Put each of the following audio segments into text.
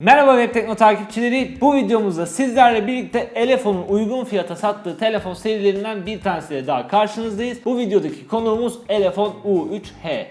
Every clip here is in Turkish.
Merhaba Web Tekno takipçileri. Bu videomuzda sizlerle birlikte Elefon'un uygun fiyata sattığı telefon serilerinden bir tanesiyle daha karşınızdayız. Bu videodaki konuğumuz Elefon U3H.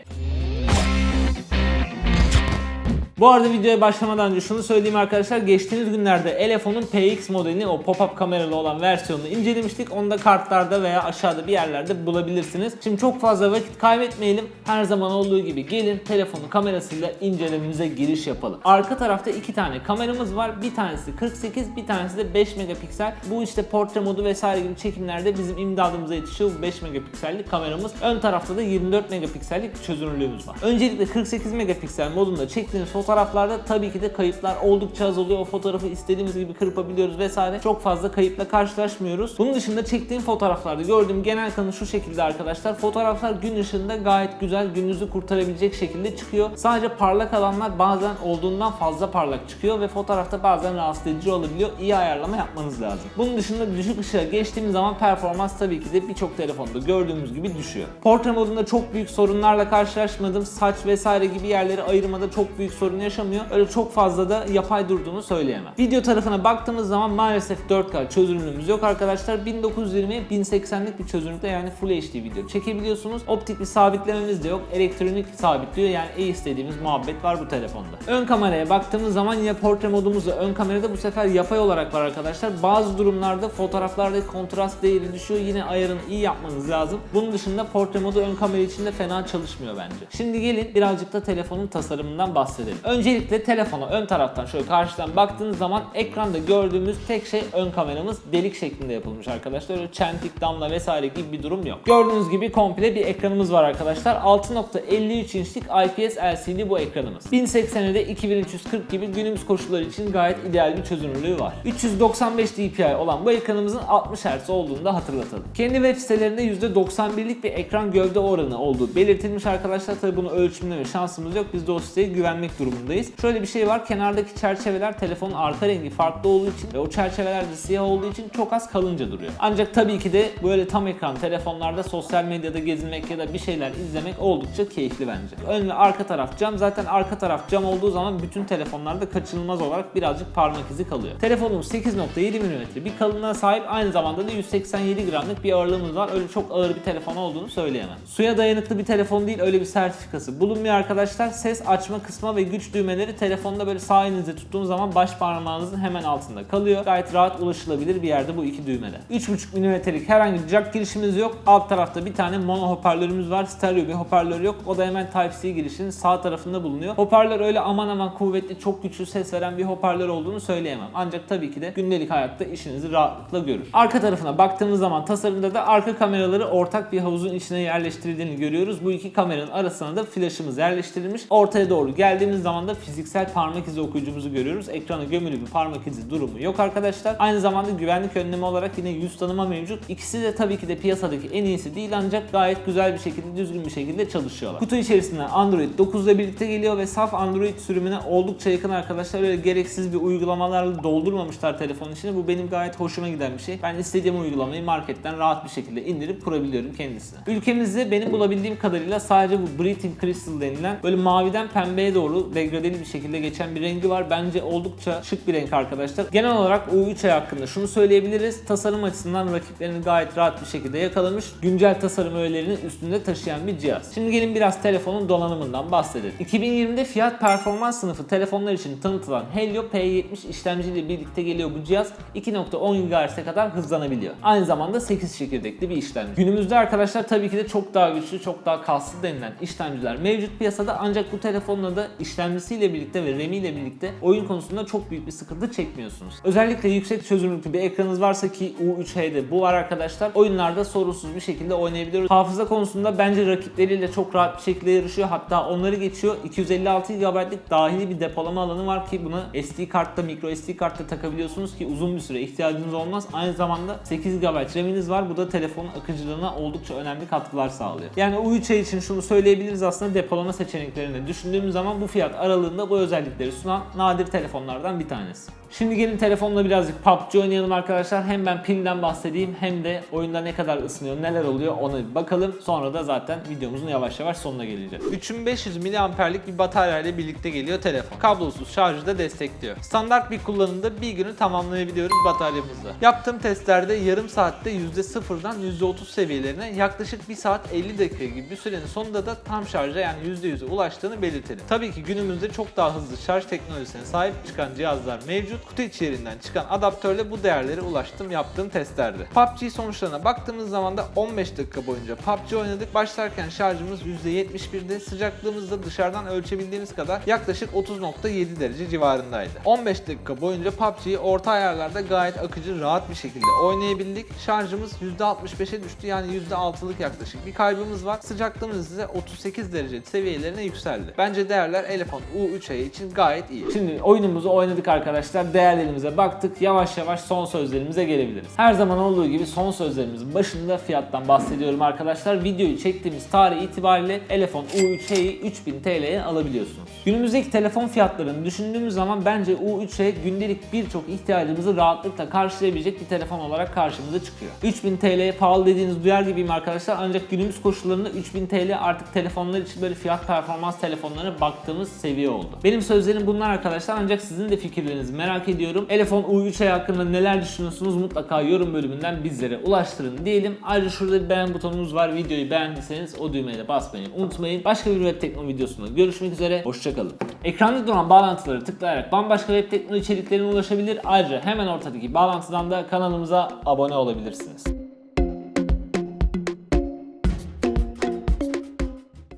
Bu arada videoya başlamadan önce şunu söyleyeyim arkadaşlar. Geçtiğimiz günlerde Elefon'un PX modelini o pop-up kameralı olan versiyonunu incelemiştik. Onu da kartlarda veya aşağıda bir yerlerde bulabilirsiniz. Şimdi çok fazla vakit kaybetmeyelim. Her zaman olduğu gibi gelin telefonun kamerasıyla incelememize giriş yapalım. Arka tarafta iki tane kameramız var. Bir tanesi 48, bir tanesi de 5 megapiksel. Bu işte portre modu vesaire gibi çekimlerde bizim imdadımıza yetişiyor bu 5 megapiksellik kameramız. Ön tarafta da 24 megapiksellik çözünürlüğümüz var. Öncelikle 48 megapiksel modunda çektiğimiz fotoğraflarda tabii ki de kayıplar oldukça az oluyor. O fotoğrafı istediğimiz gibi kırpabiliyoruz vesaire. Çok fazla kayıpla karşılaşmıyoruz. Bunun dışında çektiğim fotoğraflarda gördüğüm genel kanı şu şekilde arkadaşlar. Fotoğraflar gün ışığında gayet güzel gününüzü kurtarabilecek şekilde çıkıyor. Sadece parlak alanlar bazen olduğundan fazla parlak çıkıyor ve fotoğrafta bazen rahatsız edici olabiliyor. İyi ayarlama yapmanız lazım. Bunun dışında düşük ışığa geçtiğimiz zaman performans tabii ki de birçok telefonda gördüğümüz gibi düşüyor. Portre modunda çok büyük sorunlarla karşılaşmadım. Saç vesaire gibi yerleri ayırmada çok büyük sorun yaşamıyor. Öyle çok fazla da yapay durduğunu söyleyemem. Video tarafına baktığımız zaman maalesef 4K çözünürlüğümüz yok arkadaşlar. 1920'ye 1080'lik bir çözünürlükte yani Full HD video çekebiliyorsunuz. Optik bir sabitlememiz de yok. Elektronik sabitliyor yani iyi istediğimiz muhabbet var bu telefonda. Ön kameraya baktığımız zaman yine portre modumuzda ön kamerada bu sefer yapay olarak var arkadaşlar. Bazı durumlarda fotoğraflarda kontrast değeri düşüyor. Yine ayarını iyi yapmanız lazım. Bunun dışında portre modu ön kamera için de fena çalışmıyor bence. Şimdi gelin birazcık da telefonun tasarımından bahsedelim. Öncelikle telefona ön taraftan şöyle karşıdan baktığınız zaman ekranda gördüğümüz tek şey ön kameramız delik şeklinde yapılmış arkadaşlar. Öyle çentik, damla vesaire gibi bir durum yok. Gördüğünüz gibi komple bir ekranımız var arkadaşlar. 6.53 inçlik IPS LCD bu ekranımız. 1080'e de 2340 gibi günümüz koşulları için gayet ideal bir çözünürlüğü var. 395 dpi olan bu ekranımızın 60 Hz olduğunu da hatırlatalım. Kendi web sitelerinde %91'lik bir ekran gövde oranı olduğu belirtilmiş arkadaşlar. Tabi bunu ölçümleme şansımız yok. Biz de o siteye güvenmek durumundayız. Şöyle bir şey var. Kenardaki çerçeveler telefonun arka rengi farklı olduğu için ve o çerçeveler de siyah olduğu için çok az kalınca duruyor. Ancak tabii ki de böyle tam ekran telefonlarda sosyal medyada gezinmek ya da bir şeyler izlemek oldukça keyifli bence. Ön ve arka taraf cam. Zaten arka taraf cam olduğu zaman bütün telefonlarda kaçınılmaz olarak birazcık parmak izi kalıyor. Telefonumuz 8.7 mm bir kalınlığa sahip aynı zamanda da 187 gramlık bir ağırlığımız var. Öyle çok ağır bir telefon olduğunu söyleyemem. Suya dayanıklı bir telefon değil öyle bir sertifikası bulunmuyor arkadaşlar. Ses açma, kısma ve güç düğmeleri telefonda böyle sağ elinizde tuttuğunuz zaman baş parmağınızın hemen altında kalıyor. Gayet rahat ulaşılabilir bir yerde bu iki düğmede. 3.5 mm'lik herhangi bir jack girişimiz yok. Alt tarafta bir tane mono hoparlörümüz var. Stereo bir hoparlör yok. O da hemen Type-C girişinin sağ tarafında bulunuyor. Hoparlör öyle aman aman kuvvetli, çok güçlü ses veren bir hoparlör olduğunu söyleyemem. Ancak tabii ki de gündelik hayatta işinizi rahatlıkla görür. Arka tarafına baktığımız zaman tasarımda da arka kameraları ortak bir havuzun içine yerleştirildiğini görüyoruz. Bu iki kameranın arasına da flaşımız yerleştirilmiş. Ortaya doğru geldiğimiz zaman da fiziksel parmak izi okuyucumuzu görüyoruz. Ekrana gömülü bir parmak izi durumu yok arkadaşlar. Aynı zamanda güvenlik önlemi olarak yine yüz tanıma mevcut. İkisi de tabii ki de piyasadaki en iyisi değil ancak gayet güzel bir şekilde, düzgün bir şekilde çalışıyorlar. Kutu içerisinde Android 9 ile birlikte geliyor ve saf Android sürümüne oldukça yakın arkadaşlar. Öyle gereksiz bir uygulamalarla doldurmamışlar telefonun içine. Bu benim gayet hoşuma giden bir şey. Ben istediğim uygulamayı marketten rahat bir şekilde indirip kurabiliyorum kendisine. Ülkemizde benim bulabildiğim kadarıyla sadece bu Breathing Crystal denilen böyle maviden pembeye doğru degradeli bir şekilde geçen bir rengi var. Bence oldukça şık bir renk arkadaşlar. Genel olarak U3 hakkında şunu söyleyebiliriz. Tasarım açısından rakiplerini gayet rahat bir şekilde yakalamış. Güncel tasarım öğelerinin üstünde taşıyan bir cihaz. Şimdi gelin biraz telefonun donanımından bahsedelim. 2020'de fiyat performans sınıfı telefonlar için tanıtılan Helio P70 işlemciyle birlikte geliyor bu cihaz. 2.10 GHz'e kadar hızlanabiliyor. Aynı zamanda 8 çekirdekli bir işlemci. Günümüzde arkadaşlar tabii ki de çok daha güçlü, çok daha kaslı denilen işlemciler mevcut piyasada ancak bu telefonla da işlemcisiyle birlikte ve RAM ile birlikte oyun konusunda çok büyük bir sıkıntı çekmiyorsunuz. Özellikle yüksek çözünürlüklü bir ekranınız varsa ki U3H'de bu var arkadaşlar. Oyunlarda sorunsuz bir şekilde oynayabiliyoruz. Hafıza konusunda bence rakipleriyle çok rahat bir şekilde yarışıyor. Hatta onları geçiyor. 256 GB'lık dahili bir depolama alanı var ki bunu SD kartta, micro SD kartta takabiliyorsunuz ki uzun bir süre ihtiyacınız olmaz. Aynı zamanda 8 GB RAM'iniz var. Bu da telefonun akıcılığına oldukça önemli katkılar sağlıyor. Yani U3H için şunu söyleyebiliriz aslında depolama seçeneklerini düşündüğümüz zaman bu fiyat aralığında bu özellikleri sunan nadir telefonlardan bir tanesi. Şimdi gelin telefonla birazcık PUBG oynayalım arkadaşlar. Hem ben pilden bahsedeyim hem de oyunda ne kadar ısınıyor, neler oluyor ona bir bakalım. Sonra da zaten videomuzun yavaş yavaş sonuna geleceğiz. 3500 miliamperlik bir batarya ile birlikte geliyor telefon. Kablosuz şarjı da destekliyor. Standart bir kullanımda bir günü tamamlayabiliyoruz bataryamızla. Yaptığım testlerde yarım saatte %0'dan %30 seviyelerine yaklaşık 1 saat 50 dakika gibi bir sürenin sonunda da tam şarja yani %100'e ulaştığını belirtelim. Tabii ki günümüzde çok daha hızlı şarj teknolojisine sahip çıkan cihazlar mevcut. Kutu içeriğinden çıkan adaptörle bu değerlere ulaştım yaptığım testlerde. PUBG sonuçlarına baktığımız zaman da 15 dakika boyunca PUBG oynadık. Başlarken şarjımız %71'de, sıcaklığımız da dışarıdan ölçebildiğimiz kadar yaklaşık 30.7 derece civarındaydı. 15 dakika boyunca PUBG'yi orta ayarlarda gayet akıcı, rahat bir şekilde oynayabildik. Şarjımız %65'e düştü yani %6'lık yaklaşık bir kaybımız var. Sıcaklığımız ise 38 derece seviyelerine yükseldi. Bence değerler Elefant U3A için gayet iyi. Şimdi oyunumuzu oynadık arkadaşlar. Değerlerimize baktık. Yavaş yavaş son sözlerimize gelebiliriz. Her zaman olduğu gibi son sözlerimizin başında fiyattan bahsediyorum arkadaşlar. Videoyu çektiğimiz tarih itibariyle Elefant U3A'yı 3000 TL'ye alabiliyorsunuz. Günümüzdeki telefon fiyatlarını düşündüğümüz zaman bence U3A gündelik birçok ihtiyacımızı rahatlıkla karşılayabilecek bir telefon olarak karşımıza çıkıyor. 3000 TL'ye pahalı dediğiniz duyar gibiyim arkadaşlar ancak günümüz koşullarında 3000 TL artık telefonlar için böyle fiyat performans telefonlarına baktığımız seviye oldu. Benim sözlerim bunlar arkadaşlar ancak sizin de fikirlerinizi merak ediyorum. Elefon U3A hakkında neler düşünüyorsunuz mutlaka yorum bölümünden bizlere ulaştırın diyelim. Ayrıca şurada bir beğen butonumuz var. Videoyu beğendiyseniz o düğmeye de basmayı unutmayın. Başka bir web teknoloji videosunda görüşmek üzere. Hoşçakalın. Ekranda duran bağlantıları tıklayarak bambaşka web teknoloji içeriklerine ulaşabilir. Ayrıca hemen ortadaki bağlantıdan da kanalımıza abone olabilirsiniz.